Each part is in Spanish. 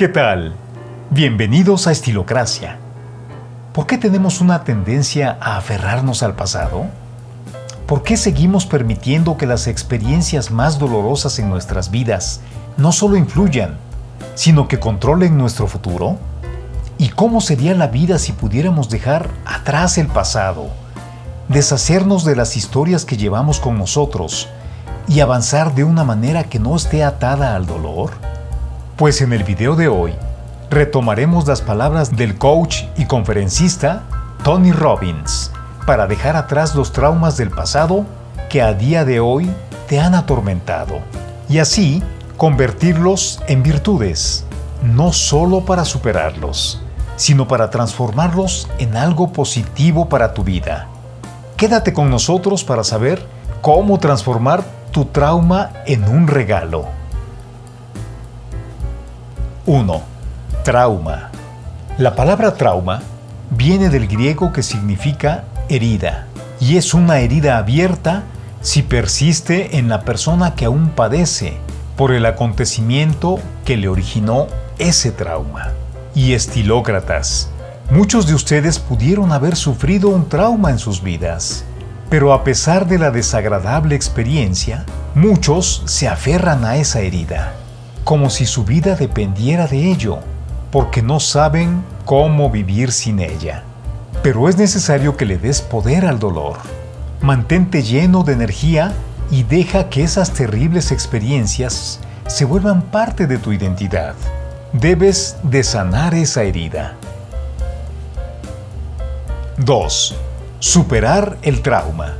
¿Qué tal? Bienvenidos a Estilocracia. ¿Por qué tenemos una tendencia a aferrarnos al pasado? ¿Por qué seguimos permitiendo que las experiencias más dolorosas en nuestras vidas no solo influyan, sino que controlen nuestro futuro? ¿Y cómo sería la vida si pudiéramos dejar atrás el pasado, deshacernos de las historias que llevamos con nosotros y avanzar de una manera que no esté atada al dolor? Pues en el video de hoy retomaremos las palabras del coach y conferencista Tony Robbins para dejar atrás los traumas del pasado que a día de hoy te han atormentado y así convertirlos en virtudes, no solo para superarlos, sino para transformarlos en algo positivo para tu vida. Quédate con nosotros para saber cómo transformar tu trauma en un regalo. 1. Trauma. La palabra trauma viene del griego que significa herida y es una herida abierta si persiste en la persona que aún padece por el acontecimiento que le originó ese trauma. Y estilócratas, muchos de ustedes pudieron haber sufrido un trauma en sus vidas, pero a pesar de la desagradable experiencia, muchos se aferran a esa herida como si su vida dependiera de ello, porque no saben cómo vivir sin ella. Pero es necesario que le des poder al dolor. Mantente lleno de energía y deja que esas terribles experiencias se vuelvan parte de tu identidad. Debes de sanar esa herida. 2. Superar el trauma.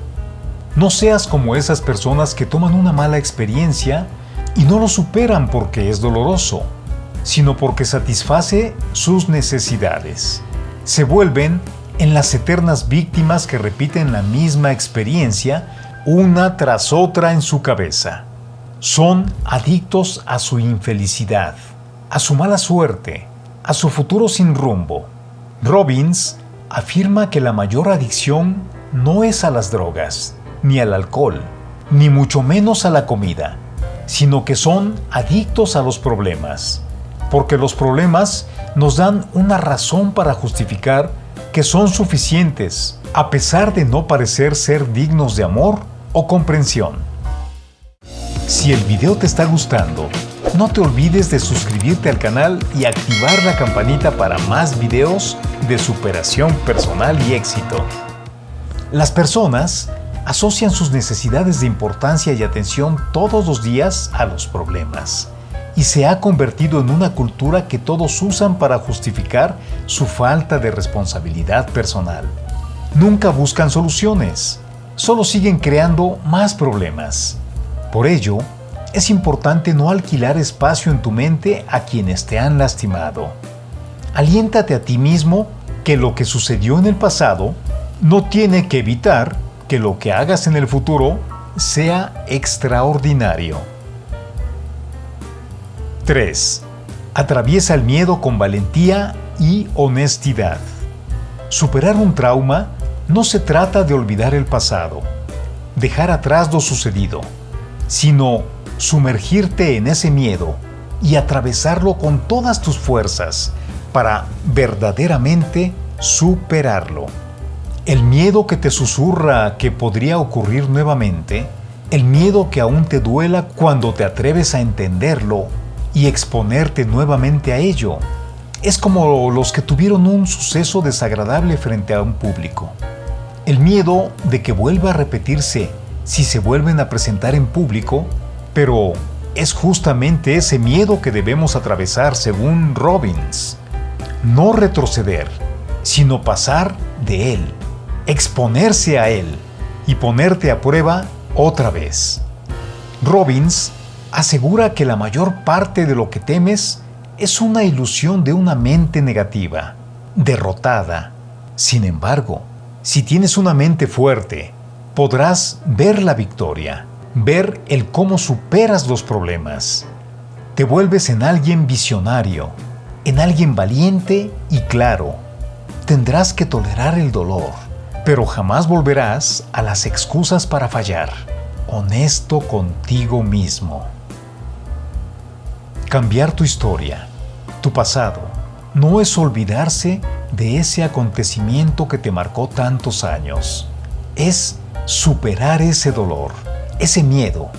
No seas como esas personas que toman una mala experiencia y no lo superan porque es doloroso, sino porque satisface sus necesidades. Se vuelven en las eternas víctimas que repiten la misma experiencia una tras otra en su cabeza. Son adictos a su infelicidad, a su mala suerte, a su futuro sin rumbo. Robbins afirma que la mayor adicción no es a las drogas, ni al alcohol, ni mucho menos a la comida, sino que son adictos a los problemas, porque los problemas nos dan una razón para justificar que son suficientes, a pesar de no parecer ser dignos de amor o comprensión. Si el video te está gustando, no te olvides de suscribirte al canal y activar la campanita para más videos de superación personal y éxito. Las personas asocian sus necesidades de importancia y atención todos los días a los problemas y se ha convertido en una cultura que todos usan para justificar su falta de responsabilidad personal. Nunca buscan soluciones, solo siguen creando más problemas. Por ello, es importante no alquilar espacio en tu mente a quienes te han lastimado. Aliéntate a ti mismo que lo que sucedió en el pasado no tiene que evitar que lo que hagas en el futuro sea extraordinario. 3. Atraviesa el miedo con valentía y honestidad. Superar un trauma no se trata de olvidar el pasado, dejar atrás lo sucedido, sino sumergirte en ese miedo y atravesarlo con todas tus fuerzas para verdaderamente superarlo. El miedo que te susurra que podría ocurrir nuevamente, el miedo que aún te duela cuando te atreves a entenderlo y exponerte nuevamente a ello, es como los que tuvieron un suceso desagradable frente a un público. El miedo de que vuelva a repetirse si se vuelven a presentar en público, pero es justamente ese miedo que debemos atravesar según Robbins. No retroceder, sino pasar de él exponerse a él y ponerte a prueba otra vez. Robbins asegura que la mayor parte de lo que temes es una ilusión de una mente negativa, derrotada. Sin embargo, si tienes una mente fuerte, podrás ver la victoria, ver el cómo superas los problemas. Te vuelves en alguien visionario, en alguien valiente y claro. Tendrás que tolerar el dolor pero jamás volverás a las excusas para fallar. Honesto contigo mismo. Cambiar tu historia. Tu pasado no es olvidarse de ese acontecimiento que te marcó tantos años. Es superar ese dolor, ese miedo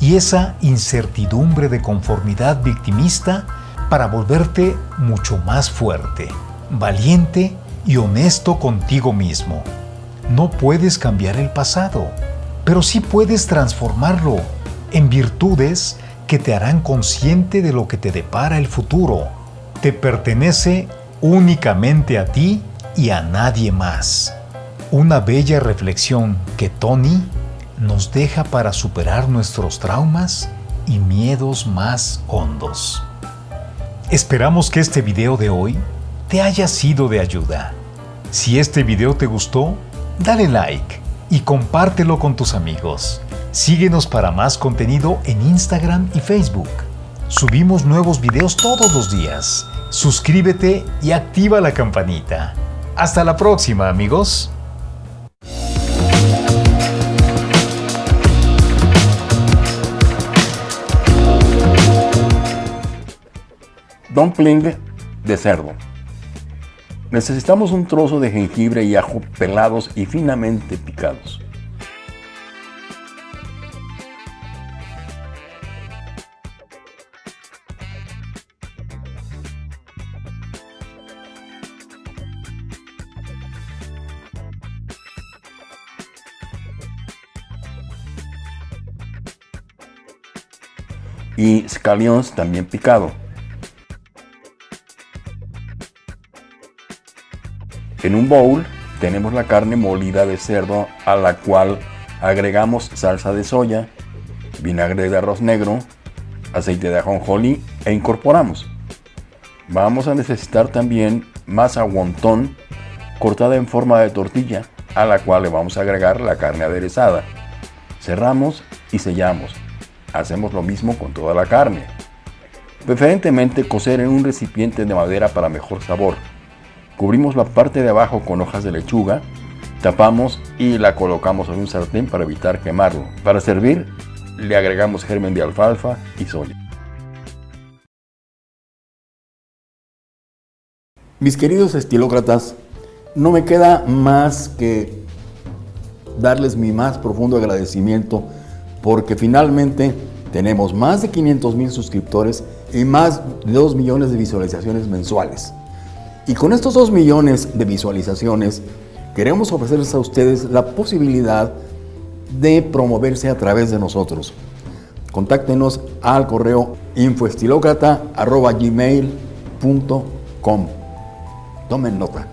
y esa incertidumbre de conformidad victimista para volverte mucho más fuerte, valiente y honesto contigo mismo. No puedes cambiar el pasado, pero sí puedes transformarlo en virtudes que te harán consciente de lo que te depara el futuro. Te pertenece únicamente a ti y a nadie más. Una bella reflexión que Tony nos deja para superar nuestros traumas y miedos más hondos. Esperamos que este video de hoy te haya sido de ayuda. Si este video te gustó, dale like y compártelo con tus amigos. Síguenos para más contenido en Instagram y Facebook. Subimos nuevos videos todos los días. Suscríbete y activa la campanita. Hasta la próxima, amigos. Dumpling de cerdo. Necesitamos un trozo de jengibre y ajo pelados y finamente picados. y scallions también picado. En un bowl tenemos la carne molida de cerdo a la cual agregamos salsa de soya, vinagre de arroz negro, aceite de ajonjolí e incorporamos. Vamos a necesitar también masa wonton cortada en forma de tortilla a la cual le vamos a agregar la carne aderezada. Cerramos y sellamos. Hacemos lo mismo con toda la carne. Preferentemente cocer en un recipiente de madera para mejor sabor. Cubrimos la parte de abajo con hojas de lechuga, tapamos y la colocamos en un sartén para evitar quemarlo. Para servir, le agregamos germen de alfalfa y soya. Mis queridos estilócratas, no me queda más que darles mi más profundo agradecimiento porque finalmente tenemos más de 500 mil suscriptores y más de 2 millones de visualizaciones mensuales. Y con estos 2 millones de visualizaciones, queremos ofrecerles a ustedes la posibilidad de promoverse a través de nosotros. Contáctenos al correo infoestilocrata.gmail.com Tomen nota.